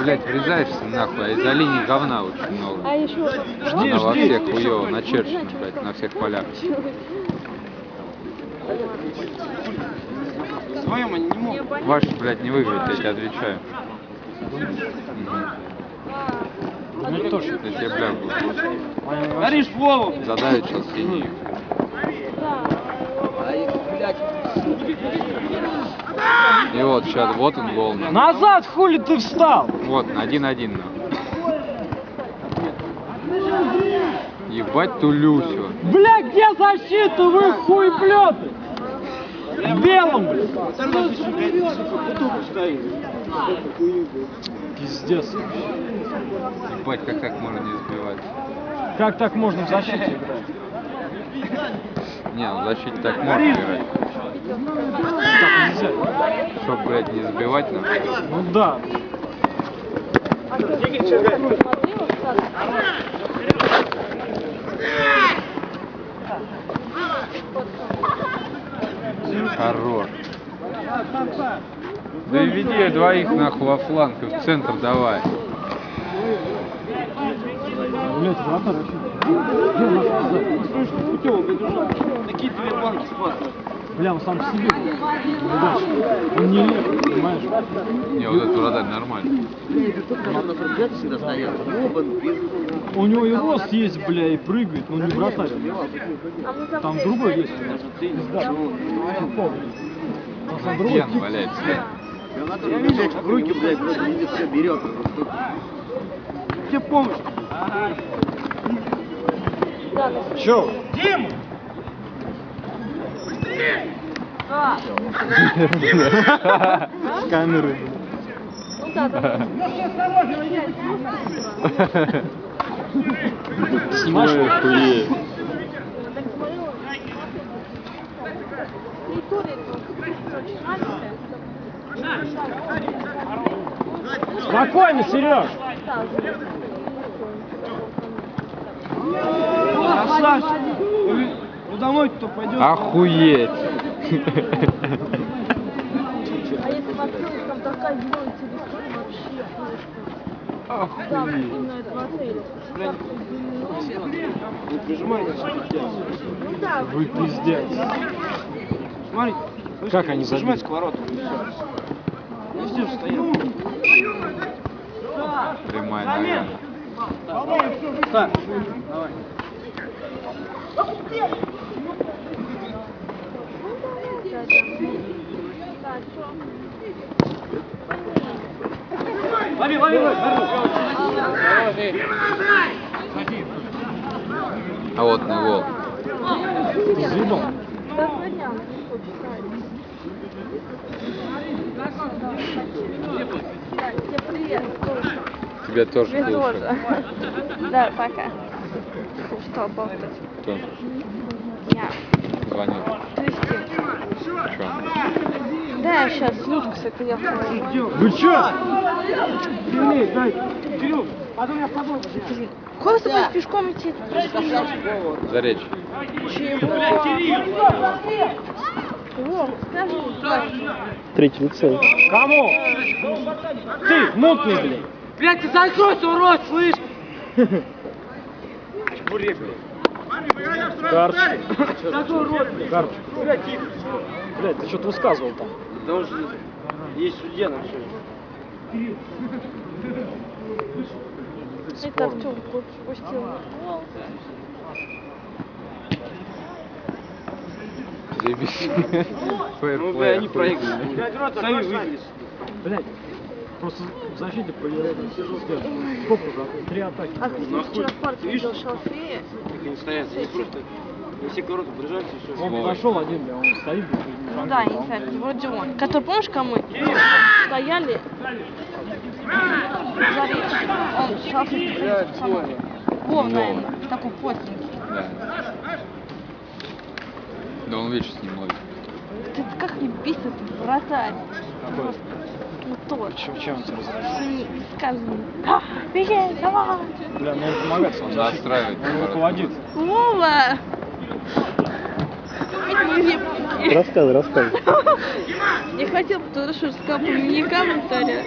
блядь, врезаешься нахуй, а из-за линии говна очень много. А еще... Она во всех хуёво начерчена, блядь, на всех полях. Вдвоем они не могут. Ваш, блядь, не выиграет, я тебе отвечаю. А, Ну тоже. Я тебе бля буду. Горишь Вову! Задавит сейчас синий. И вот сейчас, вот он гол. нахуй. Назад, хули ты встал? Вот, один-один. Ебать ту Люсю. Бля, где защита, вы хуеплеты? В белом, бля. Пиздец. Ебать, как так можно не сбивать? Как так можно в защите играть? Не, ну в защите так можно играть. Нельзя. Чтоб, блядь, не сбивать нам. Ну да. Хорош. Да и веди двоих нахуй во фланг и в центр давай. Блять, вратарь вообще. Такие две банки спас. Бля, он сам по себе. Он не лев, понимаешь? Не, вот этот. Оба без... У него и рост есть, бля, и прыгает, но не вратарь. Там другой есть. Пизда. Там другой тип. валяется. Я вижу, в руки, блядь, вроде видит, все берет. Где помощь? Чё? С камеры. Ну да, да. Снимаешь? Спокойно, Сереж. Красавчик. Ну домой-то пойдет. Охуеть. А если открыть, там такая зеленая территория вообще просто. Охуеть. Именно этого отеля. Не прижимай, Ну да, Вы пиздец. Смотри. Как они забили? Нажимай сковородку. и всё. Везде же стоят. Прямая нога. Так, давай. Лови, лови, лови. А вот на. Да, тебе привет. Тебе тоже Тебе тоже. Да, пока. Что, болтать? Кто? Я. Звонил. Трясти. Чё? Да, сейчас Люшка приехала. Вы чё? Сильнее, дай. Кирилл, а то я подумал. Куда ты будешь пешком идти? За речь. О, скажи, Третий лицей. Кому? Ты, мутный, блядь. Блядь, ты закройся, урод, слышь! Карчик. Карчик. Блядь, ты что-то высказывал там. Да он же есть судья на все. это Артем спустил. Заебись. Ну, бля, они проиграли. Сами выиграли. Блядь. Просто в защите проверяли. Сколько уже? Три атаки. А ты вчера в парке видел шалфея? Так они стоят, они просто... Все короты подряжаются и все. Он подошел один, он стоит, Ну да, не знаю, вроде он. Который, помнишь, кому стояли? За. Он шалфей. самый. Вов, наверное, такой плотненький. Да. Да он вечно с ним ловит. Ты как не бесит, вратарь. Просто, тот. Чем, чем тебе разрешил? Что не сказано. А, Беги, давай. Бля, ну он помогает сам Он защите. настраивает. Он руководит. Вова! Рассказывай, рассказывай. Не хотел, потому что сказал по мне комментария.